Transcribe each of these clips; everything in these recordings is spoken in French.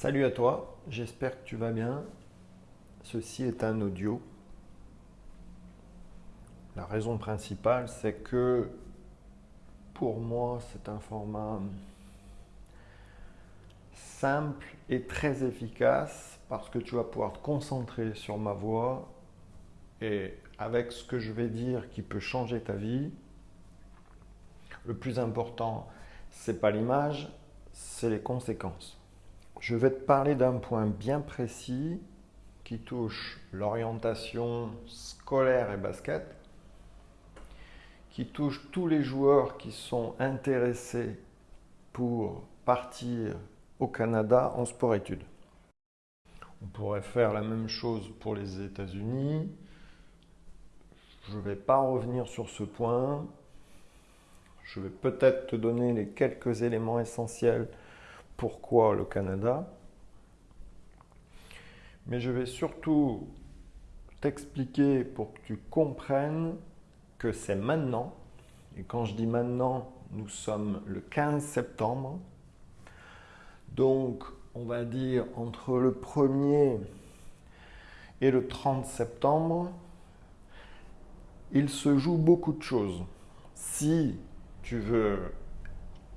Salut à toi, j'espère que tu vas bien. Ceci est un audio. La raison principale, c'est que pour moi, c'est un format simple et très efficace parce que tu vas pouvoir te concentrer sur ma voix et avec ce que je vais dire qui peut changer ta vie. Le plus important, c'est pas l'image, c'est les conséquences. Je vais te parler d'un point bien précis qui touche l'orientation scolaire et basket, qui touche tous les joueurs qui sont intéressés pour partir au Canada en sport-études. On pourrait faire la même chose pour les États-Unis. Je ne vais pas revenir sur ce point. Je vais peut-être te donner les quelques éléments essentiels pourquoi le Canada. Mais je vais surtout t'expliquer pour que tu comprennes que c'est maintenant. Et quand je dis maintenant, nous sommes le 15 septembre. Donc, on va dire entre le 1er et le 30 septembre, il se joue beaucoup de choses. Si tu veux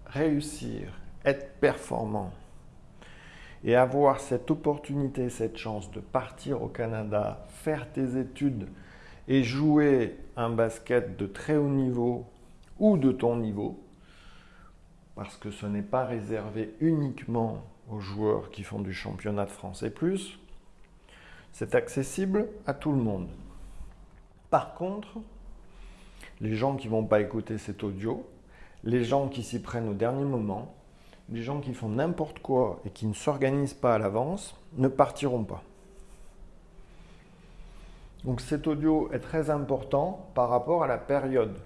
réussir être performant et avoir cette opportunité, cette chance de partir au Canada, faire tes études et jouer un basket de très haut niveau ou de ton niveau, parce que ce n'est pas réservé uniquement aux joueurs qui font du championnat de France et plus, c'est accessible à tout le monde. Par contre, les gens qui ne vont pas écouter cet audio, les gens qui s'y prennent au dernier moment, les gens qui font n'importe quoi et qui ne s'organisent pas à l'avance ne partiront pas. Donc cet audio est très important par rapport à la période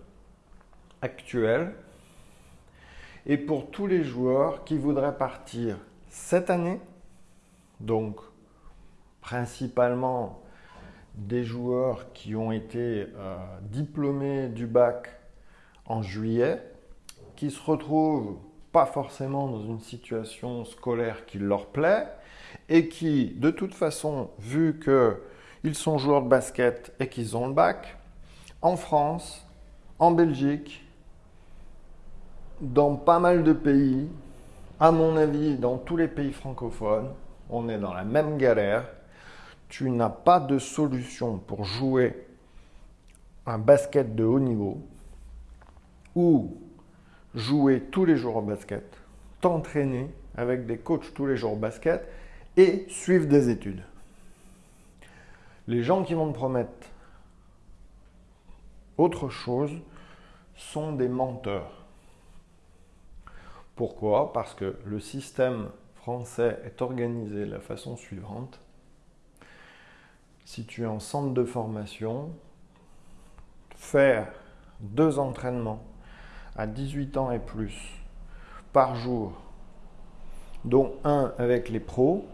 actuelle et pour tous les joueurs qui voudraient partir cette année, donc principalement des joueurs qui ont été euh, diplômés du bac en juillet, qui se retrouvent pas forcément dans une situation scolaire qui leur plaît et qui, de toute façon, vu qu'ils sont joueurs de basket et qu'ils ont le bac, en France, en Belgique, dans pas mal de pays, à mon avis, dans tous les pays francophones, on est dans la même galère. Tu n'as pas de solution pour jouer un basket de haut niveau ou jouer tous les jours au basket, t'entraîner avec des coachs tous les jours au basket et suivre des études. Les gens qui vont te promettre autre chose sont des menteurs. Pourquoi? Parce que le système français est organisé de la façon suivante. Si tu es en centre de formation, faire deux entraînements à 18 ans et plus par jour, dont un avec les pros,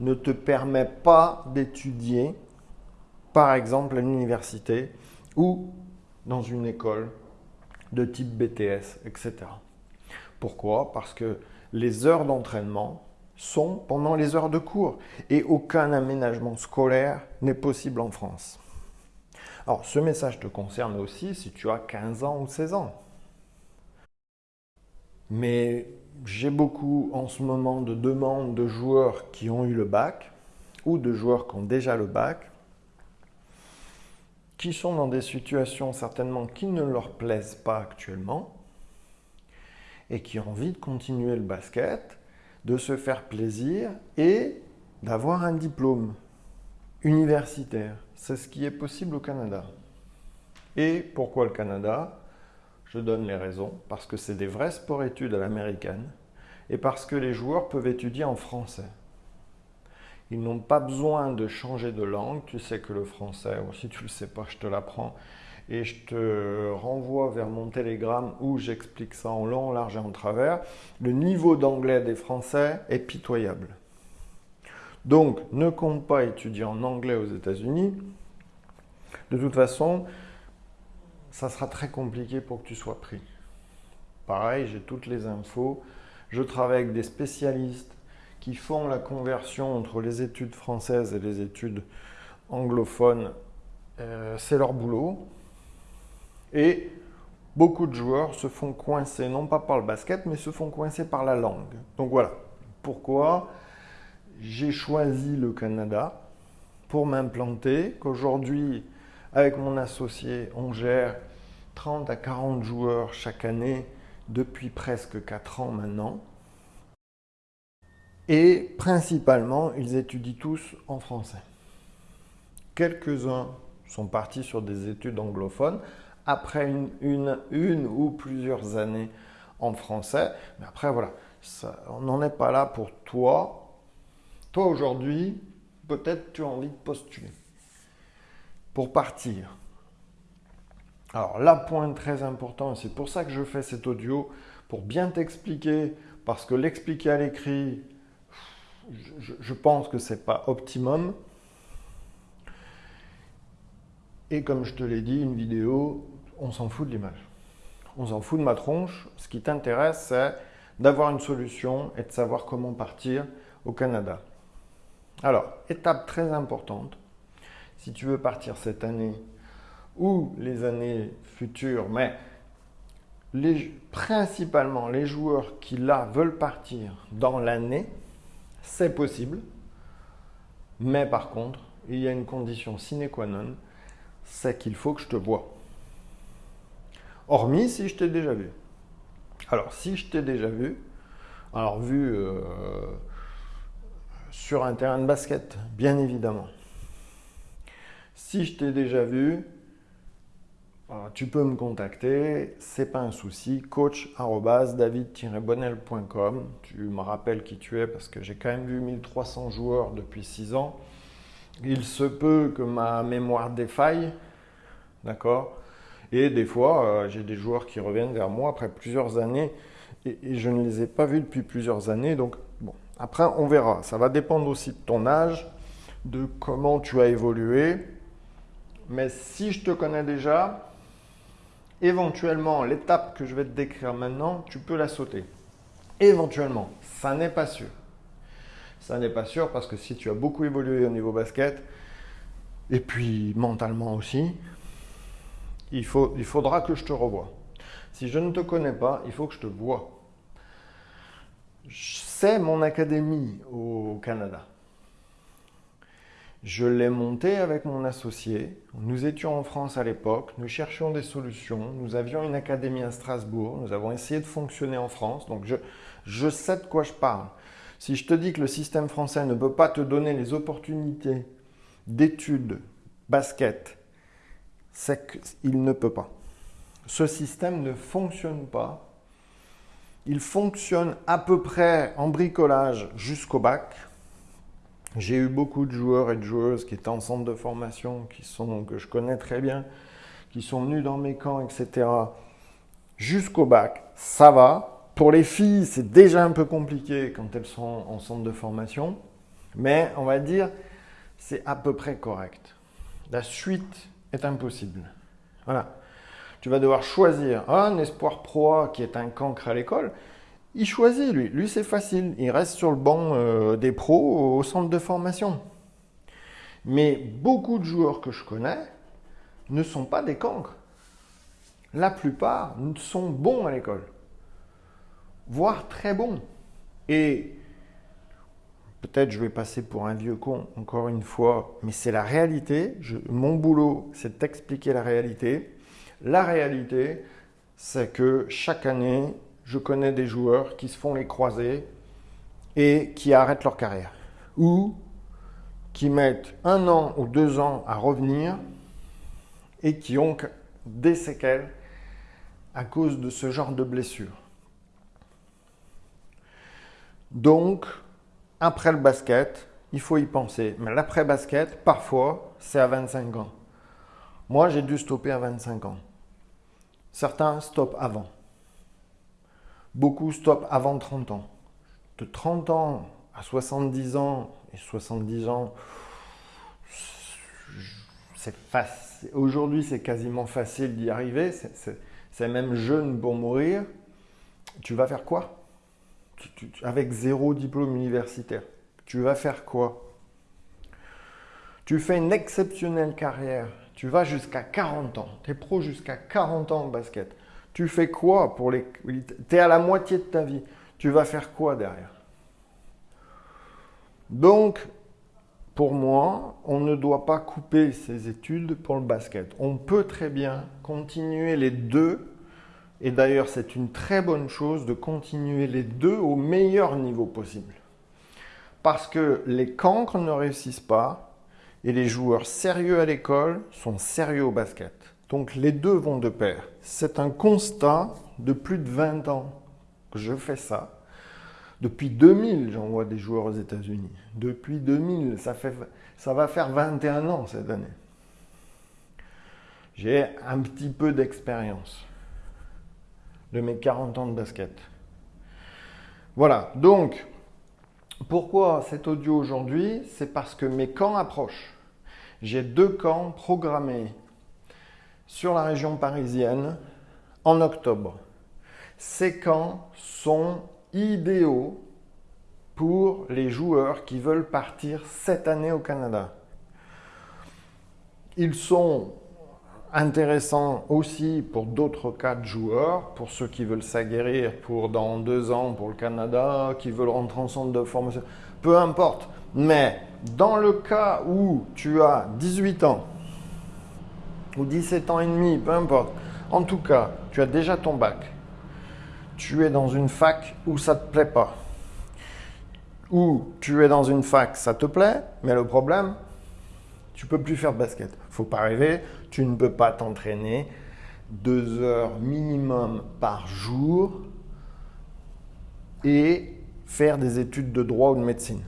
ne te permet pas d'étudier, par exemple à l'université ou dans une école de type BTS, etc. Pourquoi? Parce que les heures d'entraînement sont pendant les heures de cours et aucun aménagement scolaire n'est possible en France. Alors, ce message te concerne aussi si tu as 15 ans ou 16 ans. Mais j'ai beaucoup en ce moment de demandes de joueurs qui ont eu le bac ou de joueurs qui ont déjà le bac, qui sont dans des situations certainement qui ne leur plaisent pas actuellement et qui ont envie de continuer le basket, de se faire plaisir et d'avoir un diplôme universitaire. C'est ce qui est possible au Canada. Et pourquoi le Canada? Je donne les raisons. Parce que c'est des vrais sports-études à l'américaine et parce que les joueurs peuvent étudier en français. Ils n'ont pas besoin de changer de langue. Tu sais que le français, ou si tu ne le sais pas, je te l'apprends. Et je te renvoie vers mon télégramme où j'explique ça en long, large et en travers. Le niveau d'anglais des Français est pitoyable. Donc, ne compte pas étudier en anglais aux États-Unis. De toute façon, ça sera très compliqué pour que tu sois pris. Pareil, j'ai toutes les infos. Je travaille avec des spécialistes qui font la conversion entre les études françaises et les études anglophones, euh, c'est leur boulot. Et beaucoup de joueurs se font coincer, non pas par le basket, mais se font coincer par la langue. Donc voilà pourquoi? J'ai choisi le Canada pour m'implanter, qu'aujourd'hui, avec mon associé, on gère 30 à 40 joueurs chaque année depuis presque 4 ans maintenant. Et principalement, ils étudient tous en français. Quelques-uns sont partis sur des études anglophones après une, une, ou plusieurs années en français. Mais après, voilà, on n'en est pas là pour toi. Toi, aujourd'hui, peut-être tu as envie de postuler pour partir. Alors là, point très important, c'est pour ça que je fais cet audio, pour bien t'expliquer, parce que l'expliquer à l'écrit, je, pense que ce n'est pas optimum. Et comme je te l'ai dit, une vidéo, on s'en fout de l'image. On s'en fout de ma tronche. Ce qui t'intéresse, c'est d'avoir une solution et de savoir comment partir au Canada. Alors, étape très importante, si tu veux partir cette année ou les années futures, mais principalement les joueurs qui là veulent partir dans l'année, c'est possible. Mais par contre, il y a une condition sine qua non, c'est qu'il faut que je te vois. Hormis si je t'ai déjà vu. Alors, si je t'ai déjà vu, alors vu euh, sur un terrain de basket, bien évidemment. Si je t'ai déjà vu, euh, tu peux me contacter, c'est pas un souci, coach-david-bonnel.com. Tu me rappelles qui tu es parce que j'ai quand même vu 1300 joueurs depuis 6 ans. Il se peut que ma mémoire défaille, d'accord? Et des fois, euh, j'ai des joueurs qui reviennent vers moi après plusieurs années et, et, je ne les ai pas vus depuis plusieurs années. Donc, après, on verra. Ça va dépendre aussi de ton âge, de comment tu as évolué. Mais si je te connais déjà, éventuellement, l'étape que je vais te décrire maintenant, tu peux la sauter. Éventuellement, ça n'est pas sûr. Ça n'est pas sûr parce que si tu as beaucoup évolué au niveau basket, et puis mentalement aussi, il, faut, il faudra que je te revoie. Si je ne te connais pas, il faut que je te vois. C'est mon académie au Canada. Je l'ai montée avec mon associé. Nous étions en France à l'époque, nous cherchions des solutions. Nous avions une académie à Strasbourg. Nous avons essayé de fonctionner en France. Donc je, je sais de quoi je parle. Si je te dis que le système français ne peut pas te donner les opportunités d'études basket, c'est qu'il ne peut pas. Ce système ne fonctionne pas. Il fonctionne à peu près en bricolage jusqu'au bac. J'ai eu beaucoup de joueurs et de joueuses qui étaient en centre de formation, qui sont, que je connais très bien, qui sont venus dans mes camps, etc. Jusqu'au bac, ça va. Pour les filles, c'est déjà un peu compliqué quand elles sont en centre de formation. Mais on va dire, c'est à peu près correct. La suite est impossible. Voilà. Tu vas devoir choisir un espoir pro qui est un cancre à l'école il choisit, lui. Lui, c'est facile. Il reste sur le banc euh, des pros au centre de formation. Mais beaucoup de joueurs que je connais ne sont pas des cancres. La plupart sont bons à l'école, voire très bons. Et peut-être je vais passer pour un vieux con encore une fois, mais c'est la réalité. mon boulot, c'est d'expliquer la réalité. La réalité, c'est que chaque année, je connais des joueurs qui se font les croisés et qui arrêtent leur carrière. Ou qui mettent un an ou deux ans à revenir et qui ont des séquelles à cause de ce genre de blessures. Donc, après le basket, il faut y penser. Mais l'après-basket, parfois, c'est à 25 ans. Moi, j'ai dû stopper à 25 ans. Certains stoppent avant. Beaucoup stoppent avant 30 ans. De 30 ans à 70 ans, et 70 ans, c'est Aujourd'hui, c'est quasiment facile d'y arriver. C'est même jeune pour mourir. Tu vas faire quoi? Avec zéro diplôme universitaire. Tu vas faire quoi? Tu fais une exceptionnelle carrière. Tu vas jusqu'à 40 ans. Tu es pro jusqu'à 40 ans en basket. Tu fais quoi pour les... Tu es à la moitié de ta vie. Tu vas faire quoi derrière? Donc, pour moi, on ne doit pas couper ses études pour le basket. On peut très bien continuer les deux. Et d'ailleurs, c'est une très bonne chose de continuer les deux au meilleur niveau possible. Parce que les cancres ne réussissent pas et les joueurs sérieux à l'école sont sérieux au basket. Donc les deux vont de pair. C'est un constat de plus de 20 ans que je fais ça. Depuis 2000, j'envoie des joueurs aux États-Unis. Depuis 2000, ça, fait, ça va faire 21 ans cette année. J'ai un petit peu d'expérience de mes 40 ans de basket. Voilà, donc pourquoi cet audio aujourd'hui? C'est parce que mes camps approchent. J'ai deux camps programmés sur la région parisienne en octobre. Ces camps sont idéaux pour les joueurs qui veulent partir cette année au Canada. Ils sont intéressants aussi pour d'autres cas de joueurs, pour ceux qui veulent s'aguerrir pour dans deux ans pour le Canada, qui veulent rentrer en centre de formation, peu importe. Mais dans le cas où tu as 18 ans ou 17 ans et demi, peu importe, en tout cas, tu as déjà ton bac, tu es dans une fac où ça ne te plaît pas. Ou tu es dans une fac, ça te plaît, mais le problème, tu peux plus faire de basket. Faut pas rêver, tu ne peux pas t'entraîner deux heures minimum par jour et faire des études de droit ou de médecine.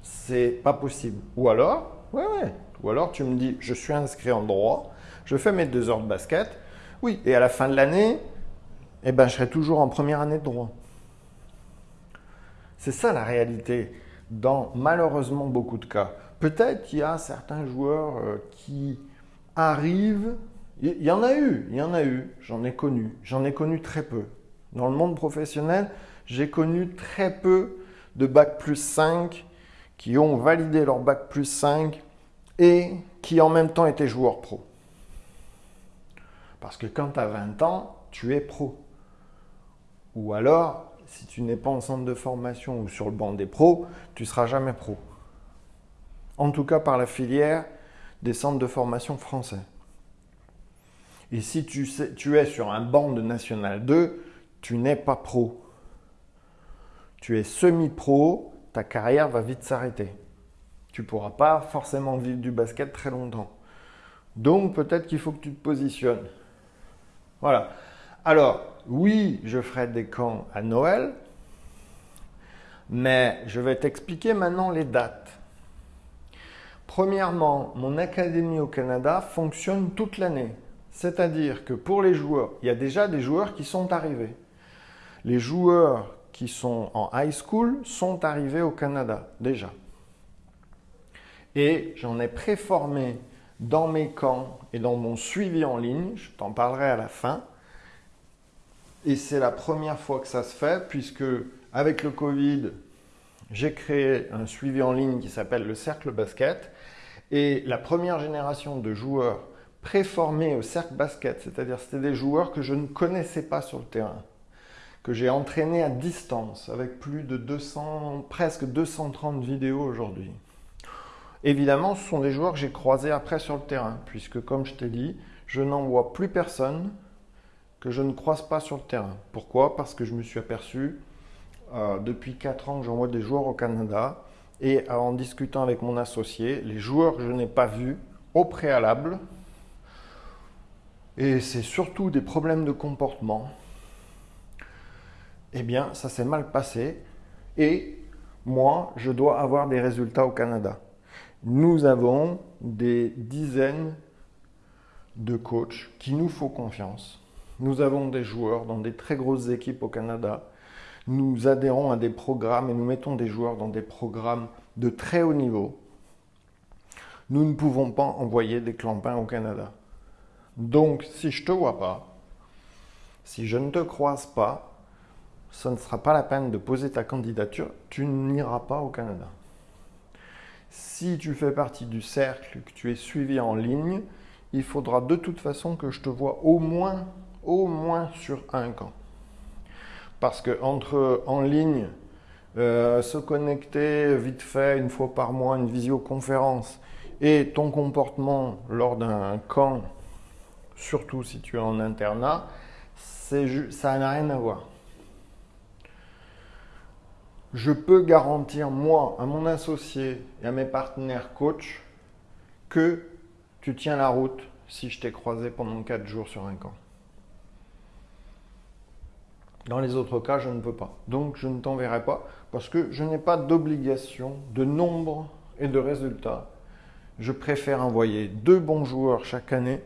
C'est pas possible. Ou alors, ouais. Ou alors tu me dis, je suis inscrit en droit, je fais mes deux heures de basket, oui, et à la fin de l'année, eh ben, je serai toujours en première année de droit. C'est ça la réalité dans malheureusement beaucoup de cas. Peut-être qu'il y a certains joueurs euh, qui arrivent, il y en a eu, il y en a eu, j'en ai connu, j'en ai connu très peu. Dans le monde professionnel, j'ai connu très peu de bac plus 5 qui ont validé leur bac plus 5 et qui en même temps étaient joueurs pro. Parce que quand tu as 20 ans, tu es pro. Ou alors, si tu n'es pas en centre de formation ou sur le banc des pros, tu ne seras jamais pro. En tout cas par la filière des centres de formation français. Et si tu, es sur un banc de National 2, tu n'es pas pro. Tu es semi-pro, ta carrière va vite s'arrêter. Tu ne pourras pas forcément vivre du basket très longtemps. Donc peut-être qu'il faut que tu te positionnes. Voilà. Alors, oui, je ferai des camps à Noël, mais je vais t'expliquer maintenant les dates. Premièrement, mon académie au Canada fonctionne toute l'année. C'est-à-dire que pour les joueurs, il y a déjà des joueurs qui sont arrivés. Les joueurs qui sont en high school sont arrivés au Canada déjà. Et j'en ai préformé dans mes camps et dans mon suivi en ligne, je t'en parlerai à la fin. Et c'est la première fois que ça se fait, puisque avec le Covid, j'ai créé un suivi en ligne qui s'appelle le Cercle Basket. Et la première génération de joueurs préformés au Cercle Basket, c'est-à-dire c'était des joueurs que je ne connaissais pas sur le terrain, que j'ai entraînés à distance avec plus de 200, presque 230 vidéos aujourd'hui. Évidemment, ce sont des joueurs que j'ai croisés après sur le terrain, puisque comme je t'ai dit, je n'en vois plus personne que je ne croise pas sur le terrain. Pourquoi? Parce que je me suis aperçu, euh, depuis 4 ans que j'envoie des joueurs au Canada, et en discutant avec mon associé, les joueurs que je n'ai pas vus au préalable, et c'est surtout des problèmes de comportement, eh bien, ça s'est mal passé, et moi, je dois avoir des résultats au Canada nous avons des dizaines de coachs qui nous font confiance. Nous avons des joueurs dans des très grosses équipes au Canada. Nous adhérons à des programmes et nous mettons des joueurs dans des programmes de très haut niveau. Nous ne pouvons pas envoyer des clampins au Canada. Donc, si je ne te vois pas, si je ne te croise pas, ce ne sera pas la peine de poser ta candidature, tu n'iras pas au Canada. Si tu fais partie du cercle, que tu es suivi en ligne, il faudra de toute façon que je te vois au moins, au moins sur un camp. Parce que entre en ligne, euh, se connecter vite fait une fois par mois, une visioconférence, et ton comportement lors d'un camp, surtout si tu es en internat, ça n'a rien à voir je peux garantir, moi, à mon associé et à mes partenaires coach, que tu tiens la route si je t'ai croisé pendant 4 jours sur un camp. Dans les autres cas, je ne peux pas. Donc, je ne t'enverrai pas parce que je n'ai pas d'obligation de nombre et de résultats. Je préfère envoyer deux bons joueurs chaque année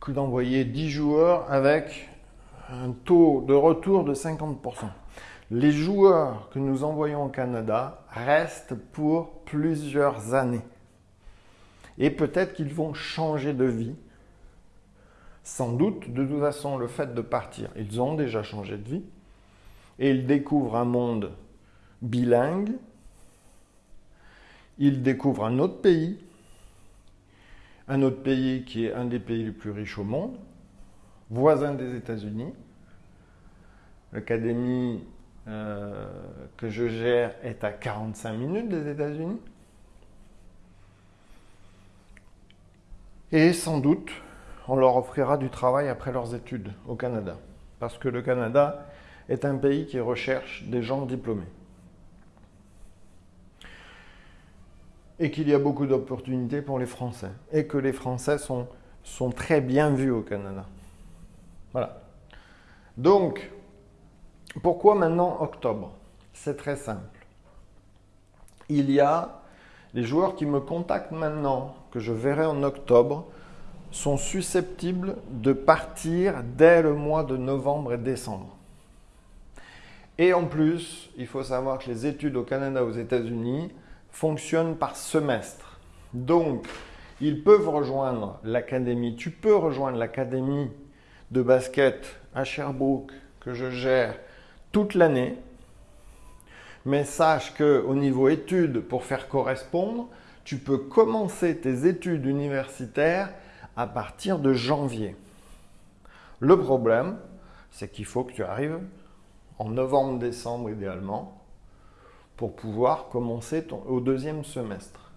que d'envoyer 10 joueurs avec un taux de retour de 50%. Les joueurs que nous envoyons au Canada restent pour plusieurs années. Et peut-être qu'ils vont changer de vie. Sans doute, de toute façon, le fait de partir, ils ont déjà changé de vie. Et ils découvrent un monde bilingue. Ils découvrent un autre pays. Un autre pays qui est un des pays les plus riches au monde voisin des États-Unis. L'académie euh, que je gère est à 45 minutes des États-Unis. Et sans doute, on leur offrira du travail après leurs études au Canada. Parce que le Canada est un pays qui recherche des gens diplômés. Et qu'il y a beaucoup d'opportunités pour les Français. Et que les Français sont, très bien vus au Canada. Voilà. Donc, pourquoi maintenant octobre? C'est très simple. Il y a les joueurs qui me contactent maintenant, que je verrai en octobre, sont susceptibles de partir dès le mois de novembre et décembre. Et en plus, il faut savoir que les études au Canada, aux États-Unis, fonctionnent par semestre. Donc, ils peuvent rejoindre l'académie. Tu peux rejoindre l'académie de basket à Sherbrooke que je gère toute l'année. Mais sache que au niveau études, pour faire correspondre, tu peux commencer tes études universitaires à partir de janvier. Le problème, c'est qu'il faut que tu arrives en novembre-décembre idéalement pour pouvoir commencer au deuxième semestre.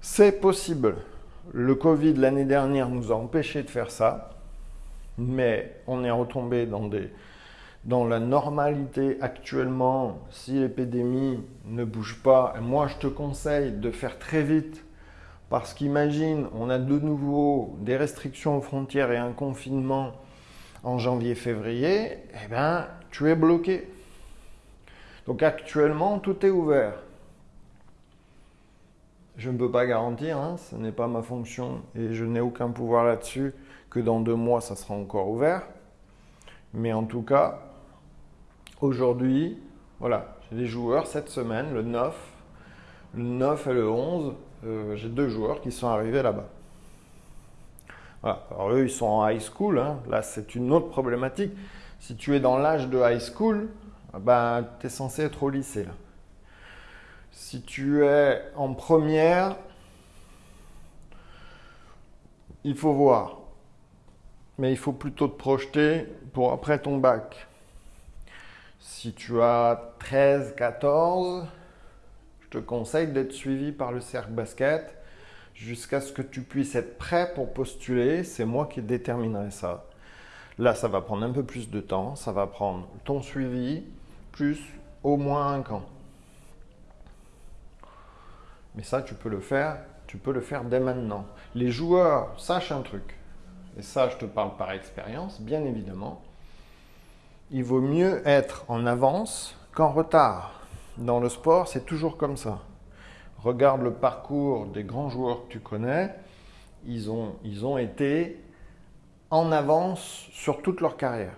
C'est possible. Le Covid l'année dernière nous a empêchés de faire ça, mais on est retombé dans la normalité actuellement. Si l'épidémie ne bouge pas, moi je te conseille de faire très vite parce qu'imagine, on a de nouveau des restrictions aux frontières et un confinement en janvier-février, eh bien, tu es bloqué. Donc actuellement, tout est ouvert. Je ne peux pas garantir, hein, ce n'est pas ma fonction et je n'ai aucun pouvoir là-dessus, que dans deux mois, ça sera encore ouvert. Mais en tout cas, aujourd'hui, voilà, j'ai des joueurs cette semaine, le 9, le 9 et le 11, euh, j'ai deux joueurs qui sont arrivés là-bas. Voilà. Alors eux, ils sont en high school, hein. là c'est une autre problématique. Si tu es dans l'âge de high school, ben, tu es censé être au lycée. Là. Si tu es en première, il faut voir. Mais il faut plutôt te projeter pour après ton bac. Si tu as 13, 14, je te conseille d'être suivi par le cercle basket jusqu'à ce que tu puisses être prêt pour postuler. C'est moi qui déterminerai ça. Là, ça va prendre un peu plus de temps. Ça va prendre ton suivi plus au moins un camp. Mais ça, tu peux le faire, tu peux le faire dès maintenant. Les joueurs, sachent un truc, et ça, je te parle par expérience, bien évidemment. Il vaut mieux être en avance qu'en retard. Dans le sport, c'est toujours comme ça. Regarde le parcours des grands joueurs que tu connais. Ils ont, ils ont été en avance sur toute leur carrière.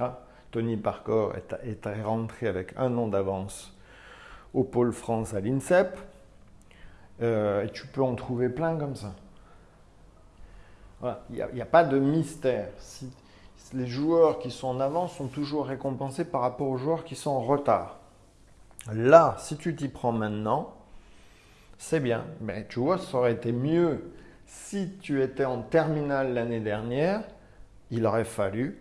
Ah, Tony Parker est, est rentré avec un an d'avance au Pôle France à l'INSEP. Euh, et tu peux en trouver plein comme ça. Il n'y a, pas de mystère. les joueurs qui sont en avance sont toujours récompensés par rapport aux joueurs qui sont en retard. Là, si tu t'y prends maintenant, c'est bien. Mais tu vois, ça aurait été mieux si tu étais en terminale l'année dernière. Il aurait fallu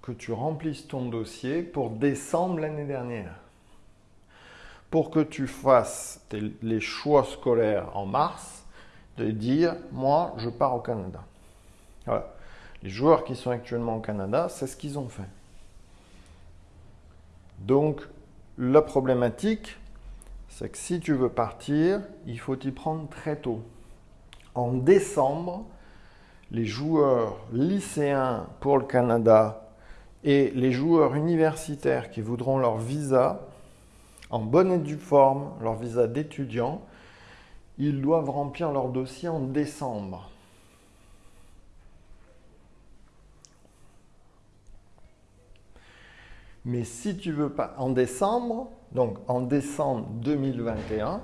que tu remplisses ton dossier pour décembre l'année dernière. Pour que tu fasses les choix scolaires en mars, de dire, moi, je pars au Canada. Voilà. Les joueurs qui sont actuellement au Canada, c'est ce qu'ils ont fait. Donc, la problématique, c'est que si tu veux partir, il faut t'y prendre très tôt. En décembre, les joueurs lycéens pour le Canada et les joueurs universitaires qui voudront leur visa, en bonne et due forme, leur visa d'étudiant, ils doivent remplir leur dossier en décembre. Mais si tu veux pas, en décembre, donc en décembre 2021,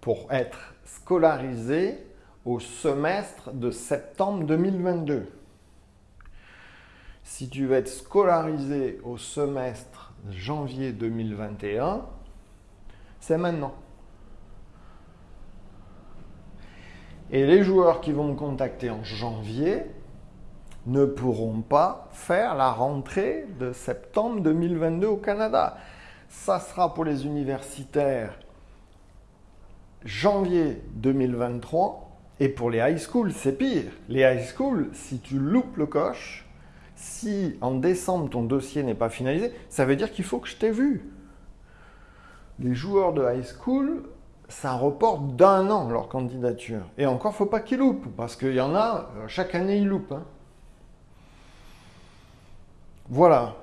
pour être scolarisé au semestre de septembre 2022. Si tu veux être scolarisé au semestre janvier 2021, c'est maintenant. Et les joueurs qui vont me contacter en janvier, ne pourront pas faire la rentrée de septembre 2022 au Canada. Ça sera pour les universitaires janvier 2023 et pour les high schools, c'est pire. Les high schools, si tu loupes le coche, si en décembre ton dossier n'est pas finalisé, ça veut dire qu'il faut que je t'ai vu. Les joueurs de high school, ça reporte d'un an leur candidature. Et encore, faut pas qu'ils loupent, parce qu'il y en a, euh, chaque année ils loupent. Hein. Voilà.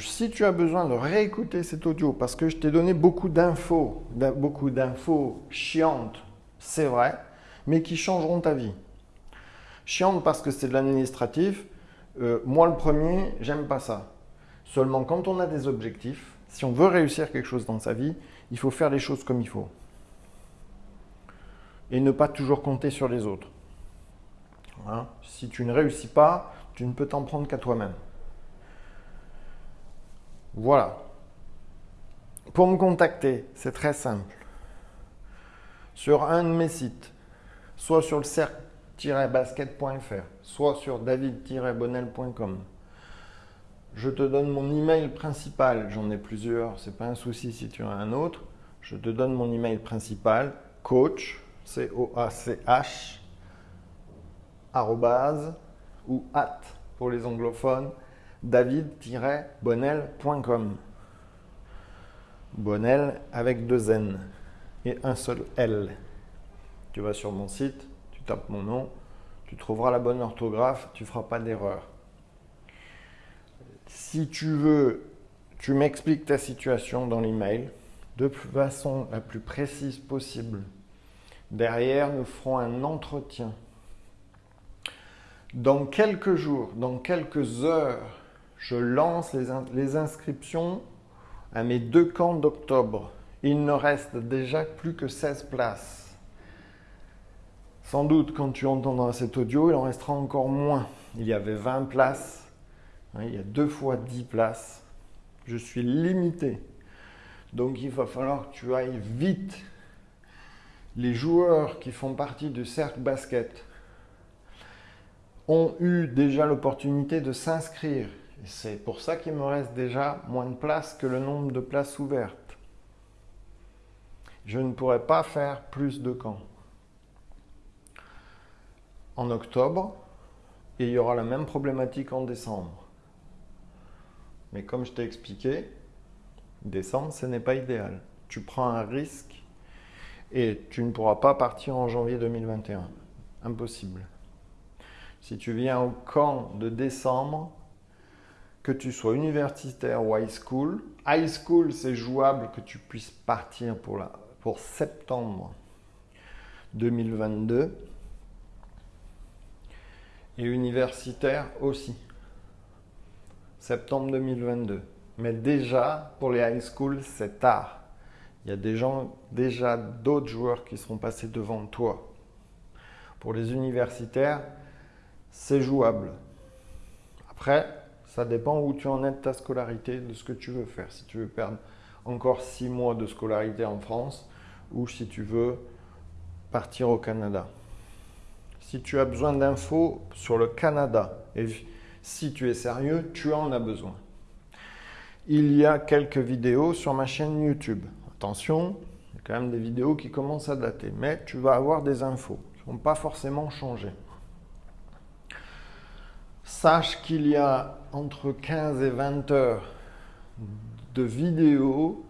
si tu as besoin de réécouter cet audio parce que je t'ai donné beaucoup d'infos, beaucoup d'infos chiantes, c'est vrai, mais qui changeront ta vie. Chiantes parce que c'est de l'administratif. Euh, moi, le premier, j'aime pas ça. Seulement, quand on a des objectifs, si on veut réussir quelque chose dans sa vie, il faut faire les choses comme il faut. Et ne pas toujours compter sur les autres. Hein? si tu ne réussis pas, tu ne peux t'en prendre qu'à toi-même. Voilà. Pour me contacter, c'est très simple. Sur un de mes sites, soit sur le cercle-basket.fr, soit sur david-bonnel.com. Je te donne mon email principal, j'en ai plusieurs, c'est pas un souci si tu as un autre. Je te donne mon email principal, coach, C-O-A-C-H, ou at pour les anglophones, david-bonnel.com. Bonnel avec deux N et un seul L. Tu vas sur mon site, tu tapes mon nom, tu trouveras la bonne orthographe, tu ne feras pas d'erreur. Si tu veux, tu m'expliques ta situation dans l'email de façon la plus précise possible. Derrière, nous ferons un entretien. Dans quelques jours, dans quelques heures, je lance les, inscriptions à mes deux camps d'octobre. Il ne reste déjà plus que 16 places. Sans doute, quand tu entendras cet audio, il en restera encore moins. Il y avait 20 places. Hein, il y a deux fois 10 places. Je suis limité. Donc il va falloir que tu ailles vite. Les joueurs qui font partie du cercle basket ont eu déjà l'opportunité de s'inscrire c'est pour ça qu'il me reste déjà moins de places que le nombre de places ouvertes. Je ne pourrais pas faire plus de camps. En octobre, il y aura la même problématique en décembre. Mais comme je t'ai expliqué, décembre, ce n'est pas idéal. Tu prends un risque et tu ne pourras pas partir en janvier 2021. Impossible. Si tu viens au camp de décembre, que tu sois universitaire ou high school. High school, c'est jouable que tu puisses partir pour, septembre 2022. Et universitaire aussi. Septembre 2022. Mais déjà, pour les high school, c'est tard. Il y a déjà d'autres joueurs qui seront passés devant toi. Pour les universitaires, c'est jouable. Après, ça dépend où tu en es de ta scolarité, de ce que tu veux faire. Si tu veux perdre encore six mois de scolarité en France ou si tu veux partir au Canada. Si tu as besoin d'infos sur le Canada et si tu es sérieux, tu en as besoin. Il y a quelques vidéos sur ma chaîne YouTube. Attention, il y a quand même des vidéos qui commencent à dater, mais tu vas avoir des infos qui ne vont pas forcément changer. Sache qu'il y a entre 15 et 20 heures de vidéos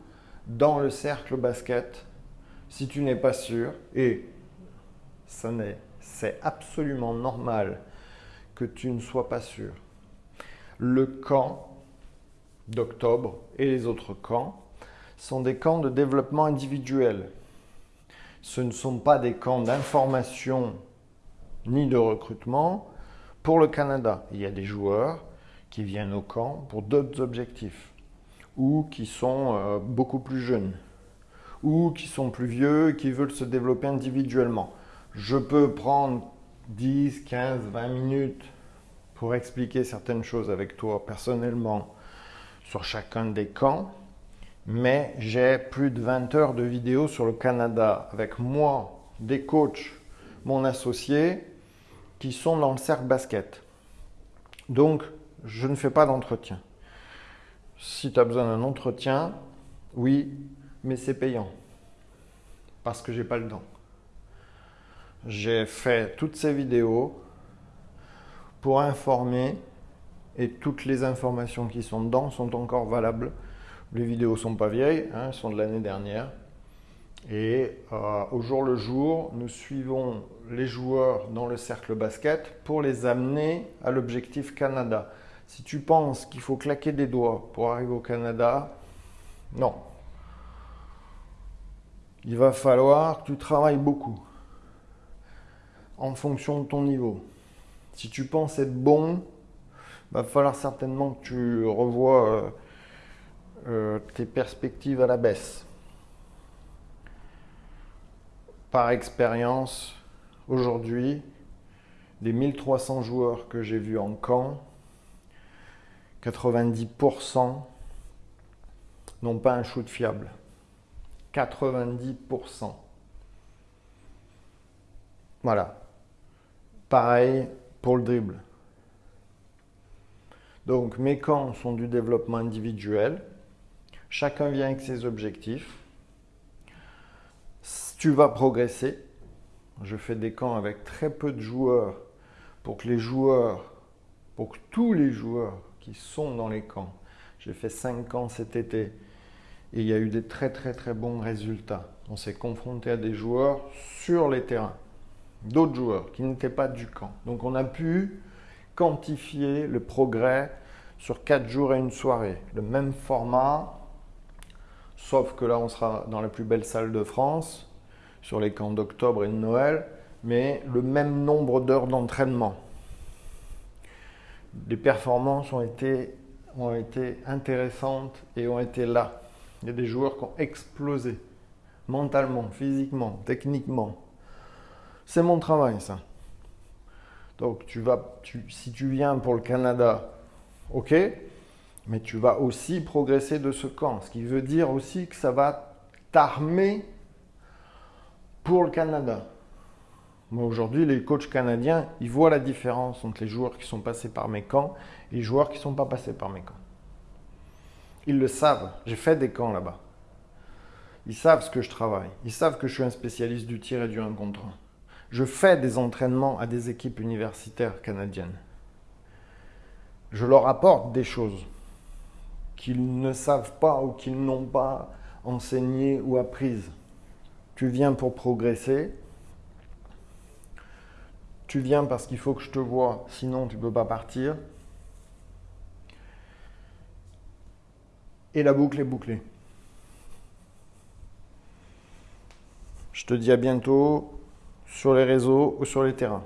dans le cercle basket si tu n'es pas sûr, et c'est absolument normal que tu ne sois pas sûr. Le camp d'octobre et les autres camps sont des camps de développement individuel. Ce ne sont pas des camps d'information ni de recrutement pour le Canada. Il y a des joueurs qui viennent au camp pour d'autres objectifs ou qui sont euh, beaucoup plus jeunes ou qui sont plus vieux et qui veulent se développer individuellement. Je peux prendre 10, 15, 20 minutes pour expliquer certaines choses avec toi personnellement sur chacun des camps, mais j'ai plus de 20 heures de vidéos sur le Canada avec moi, des coachs, mon associé, qui sont dans le cercle basket. Donc, je ne fais pas d'entretien. Si tu as besoin d'un entretien, oui, mais c'est payant. Parce que j'ai pas le temps. J'ai fait toutes ces vidéos pour informer et toutes les informations qui sont dedans sont encore valables. Les vidéos sont pas vieilles, hein, elles sont de l'année dernière. Et euh, au jour le jour, nous suivons les joueurs dans le cercle basket pour les amener à l'objectif Canada. Si tu penses qu'il faut claquer des doigts pour arriver au Canada, non. Il va falloir que tu travailles beaucoup en fonction de ton niveau. Si tu penses être bon, il va falloir certainement que tu revoies euh, euh, tes perspectives à la baisse. Par expérience, aujourd'hui, des 1300 joueurs que j'ai vus en camp, 90% n'ont pas un shoot fiable. 90%. Voilà. Pareil pour le dribble. Donc mes camps sont du développement individuel. Chacun vient avec ses objectifs. Tu vas progresser. Je fais des camps avec très peu de joueurs pour que les joueurs, pour que tous les joueurs qui sont dans les camps. J'ai fait 5 camps cet été et il y a eu des très très très bons résultats. On s'est confronté à des joueurs sur les terrains, d'autres joueurs qui n'étaient pas du camp. Donc on a pu quantifier le progrès sur 4 jours et une soirée. Le même format, sauf que là on sera dans la plus belle salle de France, sur les camps d'octobre et de Noël, mais le même nombre d'heures d'entraînement les performances ont été, ont été intéressantes et ont été là. Il y a des joueurs qui ont explosé mentalement, physiquement, techniquement. C'est mon travail, ça. Donc, tu vas, si tu viens pour le Canada, ok, mais tu vas aussi progresser de ce camp. Ce qui veut dire aussi que ça va t'armer pour le Canada. Aujourd'hui, les coachs canadiens, ils voient la différence entre les joueurs qui sont passés par mes camps et les joueurs qui ne sont pas passés par mes camps. Ils le savent. J'ai fait des camps là-bas. Ils savent ce que je travaille. Ils savent que je suis un spécialiste du tir et du 1 contre 1. Je fais des entraînements à des équipes universitaires canadiennes. Je leur apporte des choses qu'ils ne savent pas ou qu'ils n'ont pas enseignées ou apprises. Tu viens pour progresser, tu viens parce qu'il faut que je te vois, sinon tu ne peux pas partir. Et la boucle est bouclée. Je te dis à bientôt sur les réseaux ou sur les terrains.